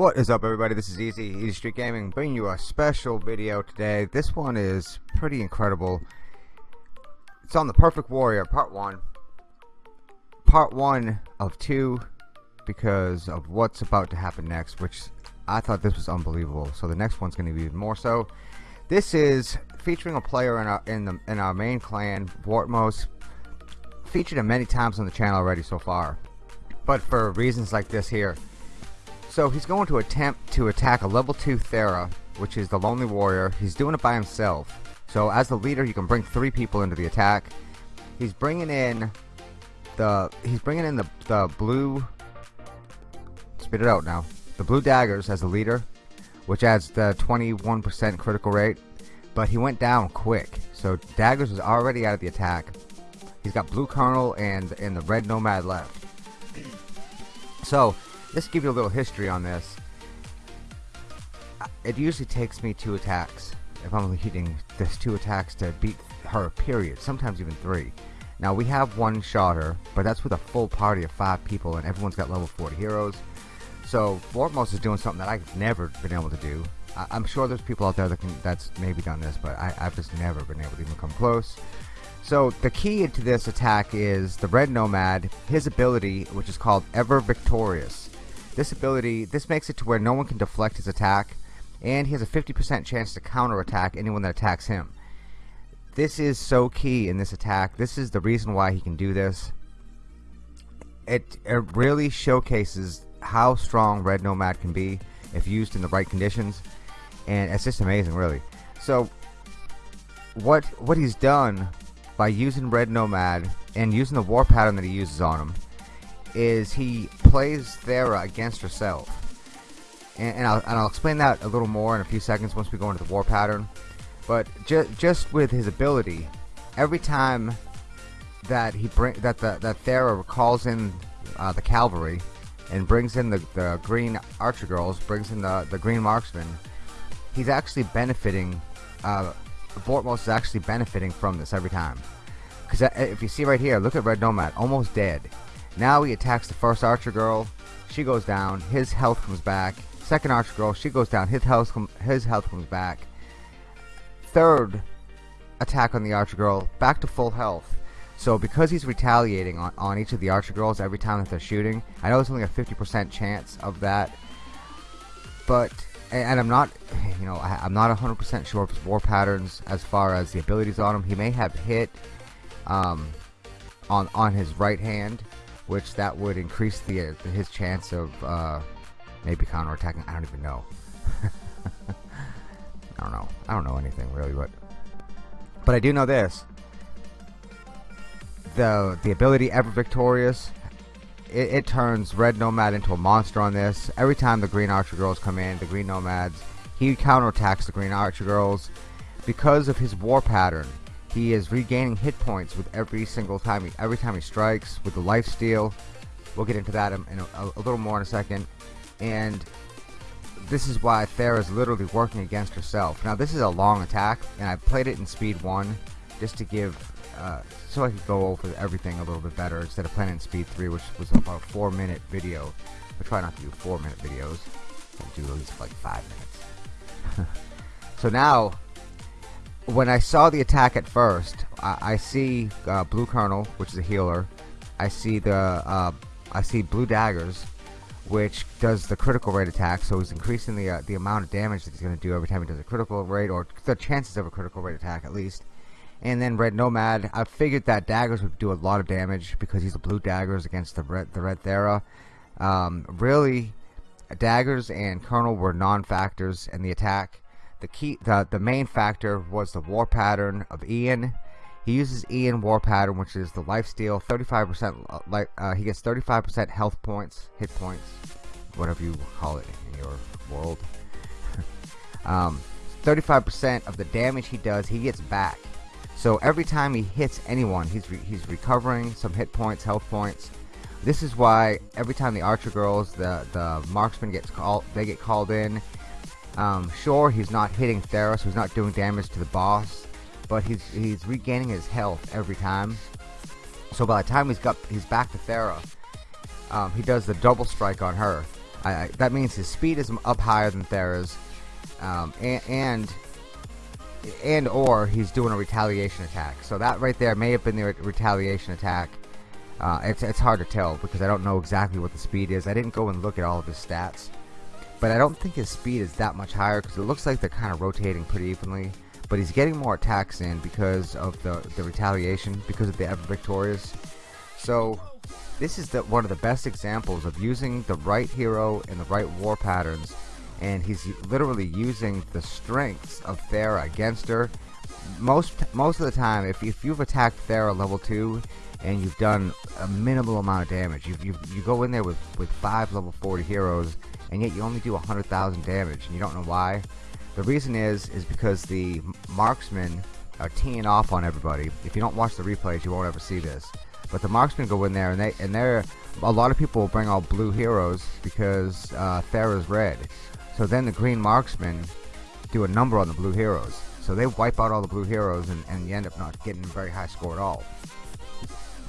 What is up everybody, this is Easy, Easy Street Gaming, bringing you a special video today. This one is pretty incredible. It's on the Perfect Warrior, part 1. Part 1 of 2, because of what's about to happen next, which I thought this was unbelievable. So the next one's going to be even more so. This is featuring a player in our, in, the, in our main clan, Vortmos. Featured him many times on the channel already so far. But for reasons like this here, so he's going to attempt to attack a level 2 Thera, which is the Lonely Warrior. He's doing it by himself. So as the leader, you can bring three people into the attack. He's bringing in the he's bringing in the the blue. Spit it out now. The blue daggers as the leader, which adds the 21% critical rate. But he went down quick, so daggers was already out of the attack. He's got blue colonel and and the red nomad left. So just to give you a little history on this. Uh, it usually takes me two attacks if I'm leading this two attacks to beat her period sometimes even three. Now we have one shotter but that's with a full party of five people and everyone's got level 40 heroes. So Vortmos is doing something that I've never been able to do. I am sure there's people out there that can that's maybe done this but I, I've just never been able to even come close. So the key to this attack is the red nomad his ability which is called ever victorious this ability, this makes it to where no one can deflect his attack, and he has a 50% chance to counterattack anyone that attacks him. This is so key in this attack. This is the reason why he can do this. It, it really showcases how strong Red Nomad can be if used in the right conditions, and it's just amazing, really. So, what what he's done by using Red Nomad and using the war pattern that he uses on him is he plays Thera against herself. And, and, I'll, and, I'll, explain that a little more in a few seconds once we go into the war pattern. But ju just with his ability, every time that he bring that the, that Thera calls in uh, the cavalry and brings in the, the green archer girls, brings in the, the green marksmen, he's actually benefiting. Uh, Vortmos is actually benefiting from this every time. Because uh, if you see right here, look at Red Nomad, almost dead. Now he attacks the first archer girl. She goes down. His health comes back. Second archer girl. She goes down. His health, his health comes back. Third attack on the archer girl. Back to full health. So because he's retaliating on, on each of the archer girls every time that they're shooting, I know it's only a 50% chance of that. But, and, I'm not, you know, I, am not 100% sure of his war patterns as far as the abilities on him. He may have hit um, on, on his right hand which that would increase the his chance of uh, maybe counterattacking. I don't even know. I don't know. I don't know anything really, but but I do know this: the the ability ever victorious. It, it turns Red Nomad into a monster on this. Every time the Green Archer Girls come in, the Green Nomads, he counterattacks the Green Archer Girls because of his war pattern. He is regaining hit points with every single time he, every time he strikes with the life steal. We'll get into that in, in a, a, little more in a second. And this is why Thera is literally working against herself. Now this is a long attack, and I played it in speed one just to give, uh, so I could go over everything a little bit better instead of playing in speed three, which was about a four minute video. I try not to do four minute videos. I do at least like five minutes. so now when I saw the attack at first, I, I see uh, Blue Colonel, which is a healer. I see the uh, I see Blue Daggers, which does the critical rate attack. So he's increasing the uh, the amount of damage that he's going to do every time he does a critical rate, or the chances of a critical rate attack at least. And then Red Nomad, I figured that daggers would do a lot of damage because he's a blue daggers against the red the red Thera. Um, really, daggers and Colonel were non-factors in the attack the key the, the main factor was the war pattern of Ian. He uses Ian war pattern which is the life steal 35% uh, like uh, he gets 35% health points hit points whatever you call it in your world. 35% um, of the damage he does he gets back. So every time he hits anyone he's re he's recovering some hit points health points. This is why every time the archer girls the the marksman gets called they get called in um, sure, he's not hitting Theros, he's not doing damage to the boss, but he's he's regaining his health every time. So by the time he's got he's back to Thera, um, he does the double strike on her, I, I, that means his speed is up higher than Thera's, um, and, and and or he's doing a retaliation attack. So that right there may have been the re retaliation attack. Uh, it's it's hard to tell because I don't know exactly what the speed is. I didn't go and look at all of his stats, but I don't think his speed is that much higher because it looks like they're kind of rotating pretty evenly. But he's getting more attacks in because of the the retaliation because of the ever victorious. So this is the, one of the best examples of using the right hero and the right war patterns and he's literally using the strengths of Thera against her. Most most of the time, if, if you've attacked Thera level 2 and you've done a minimal amount of damage, you, you, you go in there with, with 5 level 40 heroes and yet you only do 100,000 damage and you don't know why. The reason is, is because the marksmen are teeing off on everybody. If you don't watch the replays, you won't ever see this. But the marksmen go in there and they and they're a lot of people bring all blue heroes because uh, Thera's red. So then the green marksmen do a number on the blue heroes. So they wipe out all the blue heroes and, and you end up not getting a very high score at all.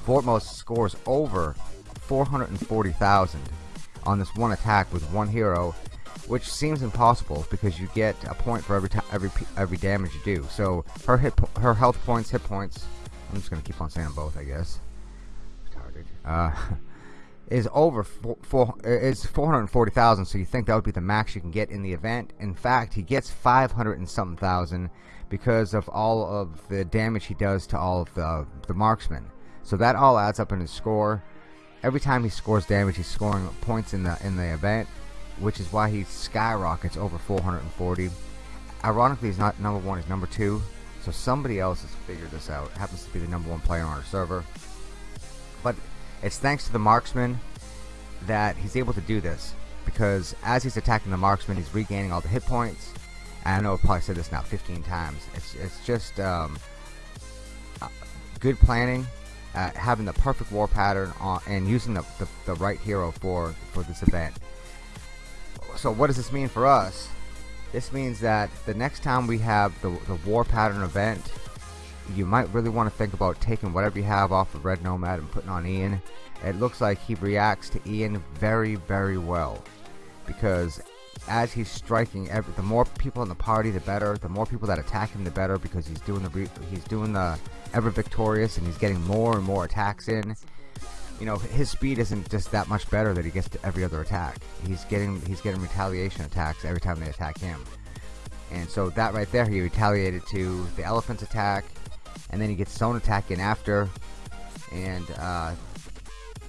Vortmos scores over 440,000 on this one attack with one hero, which seems impossible because you get a point for every every every damage you do. So her hit her health points, hit points. I'm just gonna keep on saying both, I guess. Uh, is over four, four is 440,000 so you think that would be the max you can get in the event in fact he gets 500 and something thousand because of all of the damage he does to all of the, the marksmen so that all adds up in his score every time he scores damage he's scoring points in the in the event which is why he skyrockets over 440 ironically he's not number one he's number two so somebody else has figured this out happens to be the number one player on our server but it's thanks to the marksman that he's able to do this because as he's attacking the marksman, he's regaining all the hit points. And I know I've probably said this now 15 times. It's it's just um, uh, good planning, uh, having the perfect war pattern on, and using the, the, the right hero for for this event. So what does this mean for us? This means that the next time we have the, the war pattern event you might really want to think about taking whatever you have off of Red Nomad and putting on Ian. It looks like he reacts to Ian very, very well. Because as he's striking, every, the more people in the party, the better. The more people that attack him, the better. Because he's doing the he's doing the ever victorious, and he's getting more and more attacks in. You know, his speed isn't just that much better that he gets to every other attack. He's getting he's getting retaliation attacks every time they attack him. And so that right there, he retaliated to the elephant's attack, and then he gets his own attack in after and uh,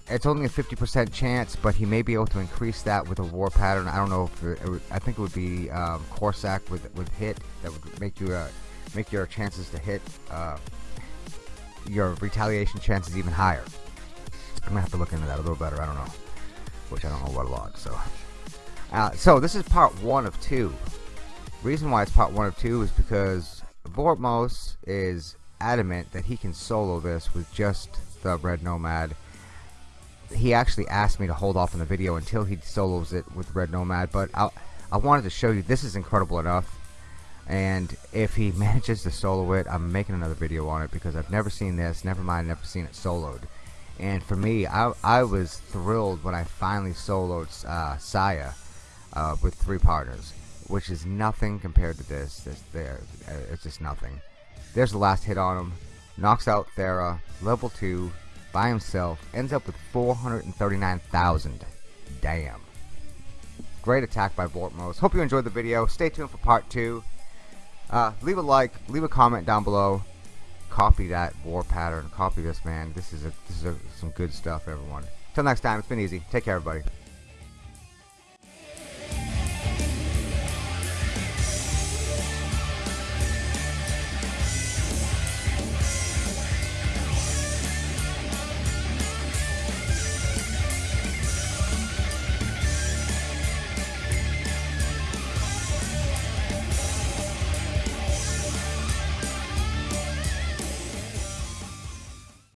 it's only a 50% chance but he may be able to increase that with a war pattern. I don't know if it, it I think it would be um, Corsac with, with hit that would make you uh, make your chances to hit uh, your retaliation chances even higher. I'm gonna have to look into that a little better. I don't know. Which I don't know what a lot so. Uh, so this is part one of two. Reason why it's part one of two is because Vortmos is adamant that he can solo this with just the Red Nomad. He actually asked me to hold off on the video until he solos it with Red Nomad, but I, I wanted to show you this is incredible enough. And if he manages to solo it, I'm making another video on it because I've never seen this, never mind, never seen it soloed. And for me, I, I was thrilled when I finally soloed uh, Saya uh, with three partners, which is nothing compared to this. This there, it's just nothing. There's the last hit on him. Knocks out Thera, level 2, by himself. Ends up with 439,000. Damn. Great attack by Vortmos. Hope you enjoyed the video. Stay tuned for part 2. Uh, leave a like, leave a comment down below. Copy that war pattern. Copy this, man. This is a, this is a, some good stuff, everyone. Till next time, it's been easy. Take care, everybody.